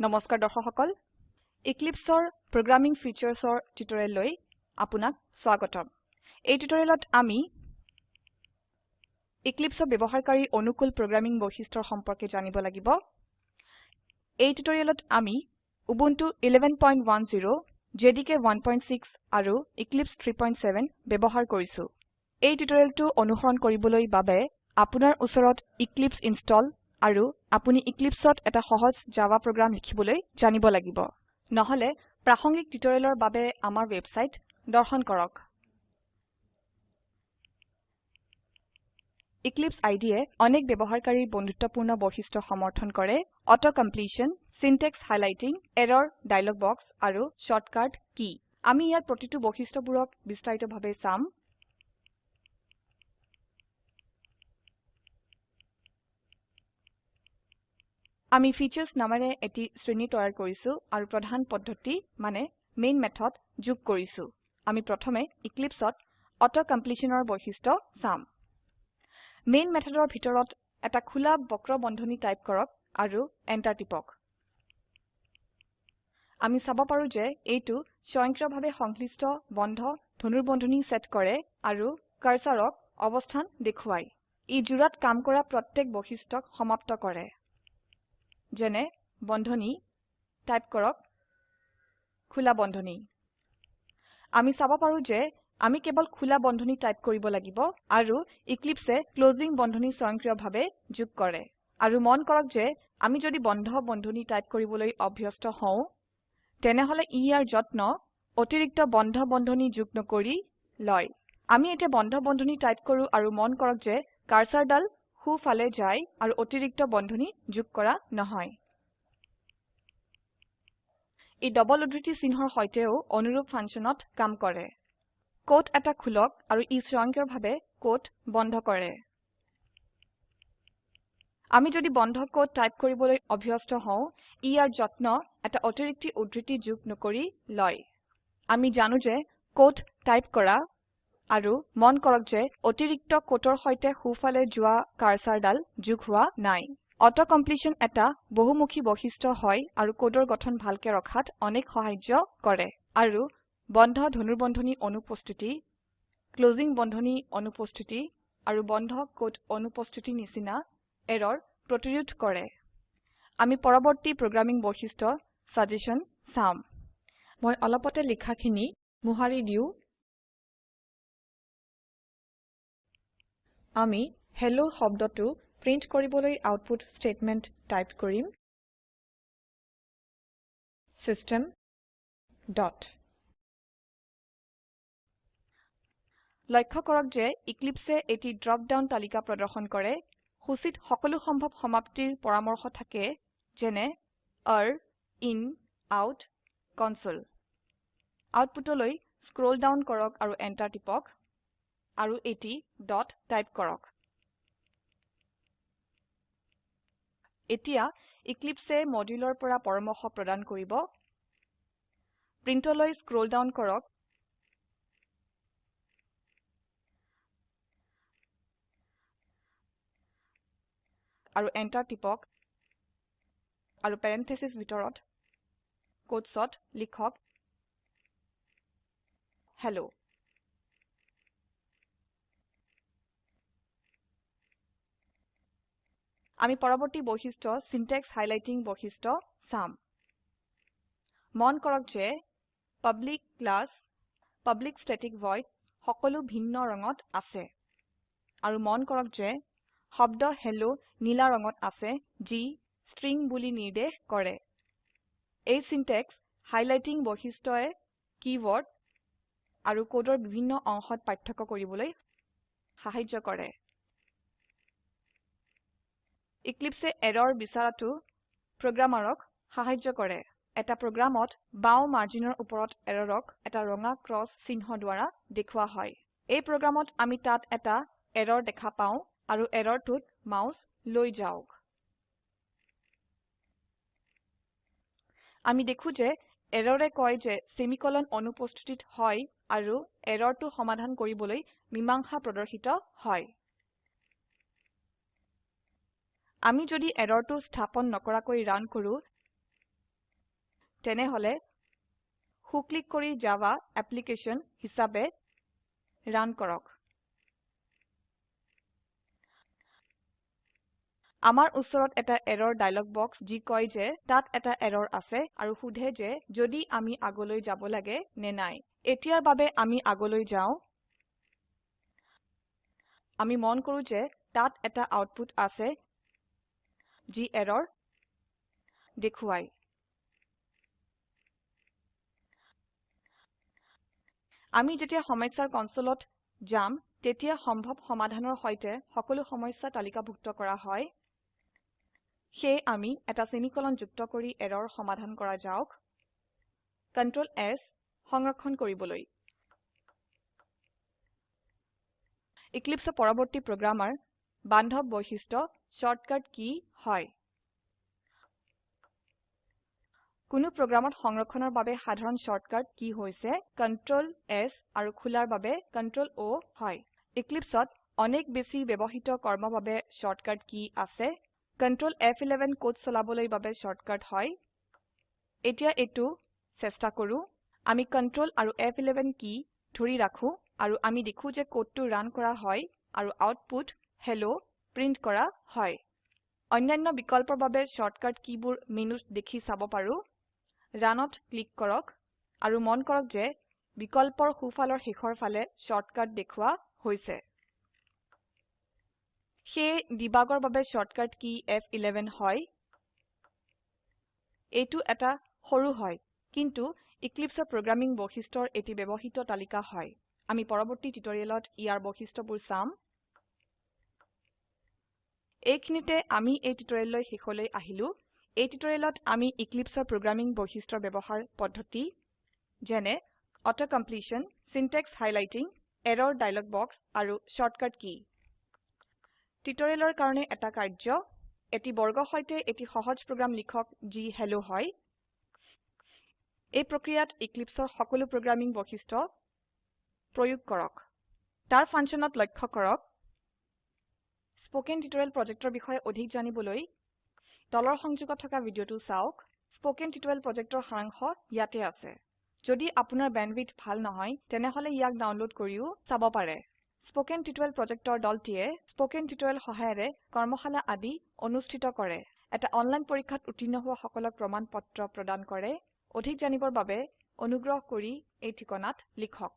নমস্কাৰ দৰ্শক সকল Eclipseৰ প্ৰগ্ৰামিং ফিচাৰ্ছৰ টিউটোৰিয়েললৈ আপোনাক স্বাগতম। এই টিউটোৰিয়েলত আমি Eclipseৰ ব্যৱহাৰকাৰী অনুকূল প্ৰগ্ৰামিং বৈশিষ্ট্যৰ সম্পৰ্কে জানিব লাগিব। এই টিউটোৰিয়েলত আমি উবুন্টু 1110 জেডিকে 16 আৰু এক্লিপছে 370 ব্যবহাৰ কৰিছো। এই টিউটোৰিয়েলটো অনুসৰণ কৰিবলৈ বাবে আপোনাৰ ওচৰত এক্লিপছে ইনষ্টল আৰু আপুনি Eclipseত এটা সহজ জাভা প্ৰোগ্ৰাম লিখিবলৈ জানিব লাগিব। নহলে প্ৰাসঙ্গিক টিউটোৰিয়েলৰ বাবে আমাৰ ওয়েবসাইট দৰ্শন কৰক। Eclipse IDE অনেক ব্যবহাৰকাৰীৰ বন্ধুত্বপূৰ্ণ বৈশিষ্ট্য সমৰ্থন কৰে। Auto completion syntax highlighting error dialog box আৰু শৰ্টকাট কী আমি ইয়াৰ প্ৰতিটো বৈশিষ্ট্যবোৰক বিস্তাৰিতভাৱে চাম। আমি ফিচাৰ্ছ নামেৰে এটি শ্ৰেণী তৈয়াৰ কৰিছো আৰু প্ৰধান পদ্ধতি মানে মেইন মেথড যোগ কৰিছো। আমি প্ৰথমে Eclipseত অটো completionৰ বৈশিষ্ট্য চাম। মেইন মেথডৰ ভিতৰত এটা খোলা বক্ৰ বন্ধনী টাইপ কৰক আৰু এন্টাৰ টিপক। আমি চাব পাৰো যে এইটো স্বয়ংক্ৰিয়ভাৱে সংশ্লিষ্ট বন্ধ ধনুৰ্বন্ধনী সেট কৰে আৰু কাৰ্সাৰক অবস্থান দেখুৱায়। ই জোড়াত কাম কৰা প্ৰত্যেক বৈশিষ্ট্যক সমাপ্ত কৰে। যেনে বন্ধনী টাইপ কৰক খোলা বন্ধনী। আমি চাব পাৰো যে আমি কেবল খোলা বন্ধনী টাইপ কৰিব লাগিব আৰু Eclipseএ ক্লোজিং বন্ধনী স্বয়ংক্ৰিয়ভাৱে যোগ কৰে। আৰু মন কৰক যে আমি যদি বন্ধ বন্ধনী টাইপ কৰিবলৈ অভ্যস্ত হও তেনেহলে ই ইয়াৰ যত্ন অতিৰিক্ত বন্ধ বন্ধনী যোগ নকৰি লয়। আমি এতিয়া বন্ধ বন্ধনী টাইপ কৰো আৰু মন কৰক যে কাৰ্সাৰদাল সো ফালে যায় আৰু অতিৰিক্ত বন্ধনী যোগ কৰা নহয়। এই ডবল উদ্ধৃতি চিহ্নৰ সৈতেও অনুৰূপ ফাংশনত কাম কৰে। কোড এটা খুলক আৰু ই স্বয়ংক্ৰিয়ভাৱে কোড বন্ধ কৰে। আমি যদি বন্ধ কোড টাইপ কৰিবলৈ অভ্যস্ত হও ই ইয়াৰ যত্ন এটা অতিৰিক্ত উদ্ধৃতি যোগ নকৰি লয়। আমি জানো যে কোড টাইপ কৰা আৰু মন কৰক যে অতিৰিক্ত কোটৰ সৈতে সোফালে যোৱা কাৰ্সাৰদাল যোগ হোৱা নাই। অটো কমপ্লিশ্যন এটা বহুমুখী বৈশিষ্ট্য হয় আৰু কোডৰ গঠন ভালকে ৰখাত অনেক সাহায্য কৰে। আৰু বন্ধ ধনুৰ্বন্ধনী অনুপস্থিতি ক্লোজিং বন্ধনী অনুপস্থিতি আৰু বন্ধ কোট অনুপস্থিতি নিচিনা এৰৰ প্ৰতিৰোধ কৰে। আমি পৰবৰ্তী প্ৰোগ্ৰামিং বৈশিষ্ট্য সাজেশ্যন চাম। মই অলপতে লিখাখিনি মোহাৰি দিও। আমি হেল্ল শব্দটো প্ৰিন্ট কৰিবলৈ আউটপুট স্টেটমেন্ট টাইপ কৰিম। System dot. লক্ষ্য কৰক যে Eclipseএ এটি ড্ৰপ ডাউন তালিকা প্ৰদৰ্শন কৰে। সূচীত সকলো সম্ভৱ সমাপ্তিৰ পৰামৰ্শ থাকে যেনে আৰ ইন আউট কনচোল। আউটপুটলৈ স্ক্ৰোল ডাউন কৰক আৰু এন্টাৰ টিপক। আৰু এটি ডট টাইপ কৰক। এতিয়া Eclipseএ মডিউলৰ পৰা পৰামৰ্শ প্ৰদান কৰিব। প্ৰিণ্টলৈ স্ক্ৰোল ডাউন কৰক। আৰু এন্টাৰ টিপক। আৰু পেৰেণ্ঠেছেছ ভিতৰত কোটছত লিখক। হেল্ল। আমি পৰবৰ্তী বৈশিষ্ট্য সিনট্যাক্স হাইলাইটিং বৈশিষ্ট্য চাম। মন কৰক যে public class public static void সকলো ভিন্ন ৰঙত আছে। আৰু মন কৰক যে শব্দ হেল্ল নীলা ৰঙত আছে যি স্ট্ৰিং বুলি নিৰ্দেশ কৰে। এই সিনট্যাক্স হাইলাইটিং বৈশিষ্ট্যই কীওয়াৰ্ড আৰু কোডৰ বিভিন্ন অংশত পাৰ্থক্য কৰিবলৈ সাহায্য কৰে। Eclipseএ এৰৰ বিচাৰাটো প্ৰোগ্ৰামাৰক সাহায্য কৰে। এটা প্ৰোগ্ৰামত বাও মাৰ্জিনৰ উপৰত এৰৰক এটা ৰঙা ক্ৰস চিহ্ন দ্বাৰা দেখুৱা হয়। এই প্ৰোগ্ৰামত আমি তাত এটা এৰৰ দেখা পাও আৰু এৰৰটোত মাউস লৈ যাওক। আমি দেখো যে এৰৰে কয় যে সেমিকোলন অনুপস্থিত হয় আৰু এৰৰটো সমাধান কৰিবলৈ মীমাংসা প্ৰদৰ্শিত হয়। আমি যদি এৰৰটো স্থাপন নকৰাকৈ ৰান কৰো তেনেহলে সু ক্লিক কৰি জাভা এপ্লিকেশ্যন হিসাবে ৰান কৰক। আমাৰ উচৰত এটা এৰৰ ডায়লগ বক্স যি কয় যে তাত এটা এৰৰ আছে আৰু সোধে যে যদি আমি আগলৈ যাব লাগে নে নাই। এতিয়াৰ বাবে আমি আগলৈ যাও। আমি মন কৰো যে তাত এটা আউটপুট আছে যি এৰৰ দেখুৱায় আমি যেতিয়া সমস্যাৰ কনসোলত যাম তেতিয়া সম্ভৱ সমাধানৰ সৈতে সকলো সমস্যা তালিকাভুক্ত কৰা হয়। সেয়ে আমি এটা সেমিকোলন যুক্ত কৰি এৰৰ সমাধান কৰা যাওক। Ctrl S সংৰক্ষণ কৰিবলৈ। Eclipseৰ পৰবৰ্তী প্ৰোগ্ৰামাৰ বান্ধব বৈশিষ্ট্য শৰ্টকাট কি হয়? কোনো প্ৰোগ্ৰামত সংৰক্ষণৰ বাবে সাধাৰণ শৰ্টকাট কি হৈছে? Ctrl S আৰু খোলাৰ বাবে Ctrl O হয়। Eclipseত অনেক বেছি ব্যবহৃত কৰ্মৰ বাবে শৰ্টকাট কি আছে? Ctrl F11 কোড চলাবলৈ বাবে শৰ্টকাট হয়? এতিয়া এটো চেষ্টা কৰো। আমি Ctrl আৰু F11 কি ধৰি ৰাখো আৰু আমি দেখো যে কোডটো ৰান কৰা হয় আৰু আউটপুট হেল্ল প্ৰিন্ট কৰা হয়। অন্যান্য বিকল্পৰ বাবে শৰ্টকাট কিবোৰ মেনুত দেখি চাব পাৰো। Runত ক্লিক কৰক আৰু মন কৰক যে বিকল্পৰ সোঁফালৰ শেষৰ ফালে শৰ্টকাট দেখুৱা হৈছে। সেয়ে ডিবাগৰ বাবে শৰ্টকাট কি ফ11 হয়। এইটো এটা সৰু হয় কিন্তু Eclipseৰ প্ৰোগ্ৰামিং বৈশিষ্ট্যৰ এটি ব্যবহৃত তালিকা হয়। আমি পৰবৰ্তী টিউটোৰিয়েলত ইয়াৰ বৈশিষ্ট্যবোৰ চাম। এইখিনিতে আমি এই টিউটোৰিয়েললৈ শেষলৈ আহিলো। এই টিউটোৰিয়েলত আমি Eclipseৰ প্ৰোগ্ৰামিং বৈশিষ্ট্যৰ ব্যবহাৰ পদ্ধতি যেনে auto completion syntax highlighting error dialog box আৰু শৰ্টকাট কি টিউটোৰিয়েলৰ কাৰণে এটা কাৰ্য এটি বৰ্গৰ সৈতে এটি সহজ প্ৰোগ্ৰাম লিখক যি হেল্ল হয়। এই প্ৰক্ৰিয়াত Eclipseৰ সকলো প্ৰোগ্ৰামিং বৈশিষ্ট্য প্ৰয়োগ কৰক। তাৰ ফাংশনত লক্ষ্য কৰক। স্পোকেন টিউটোৰিয়েল প্ৰজেক্টৰ বিষয়ে অধিক জানিবলৈ তলৰ সংযোগত থকা ভিডিঅটো চাওক। স্পোকেন টিউটোৰিয়েল প্ৰজেক্টৰ সাৰাংশ ইয়াতে আছে। যদি আপোনাৰ বেণ্ডৱিডথ ভাল নহয় তেনেহলে ইয়াক ডাউনলোড কৰিও চাব পাৰে। স্পোকেন টিউটোৰিয়েল প্ৰজেক্টৰ দলটিয়ে স্পোকেন টিউটোৰিয়েল সহায়েৰে কৰ্মশালা আদি অনুষ্ঠিত কৰে। এটা অনলাইন পৰীক্ষাত উত্তীৰ্ণ হোৱা সকলক প্ৰমাণ পত্ৰ প্ৰদান কৰে। অধিক জানিবৰ বাবে অনুগ্ৰহ কৰি এই ঠিকনাত লিখক।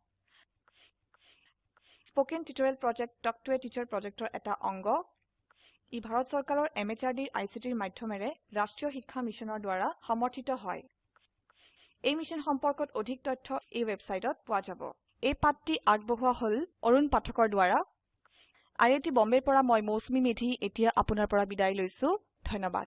Spoken tutorial project talk to a teacher প্ৰজেক্টৰ এটা অংগ। ই ভাৰত চৰকাৰৰ MHRDৰ ICTৰ মাধ্যমেৰে ৰাষ্ট্ৰীয় শিক্ষা মিছনৰ দ্বাৰা সমৰ্থিত হয়। এই মিশ্যন সম্পৰ্কত অধিক তথ্য এই ওয়েবসাইটত পোৱা যাব। এই পাঠটি আগবঢ়োৱা হল অৰুণ পাঠকৰ দ্বাৰা। আই আই টী বম্বেৰ পৰা মই মৌচুমী মেধী এতিয়া আপোনাৰ পৰা বিদায় লৈছো। ধন্যবাদ।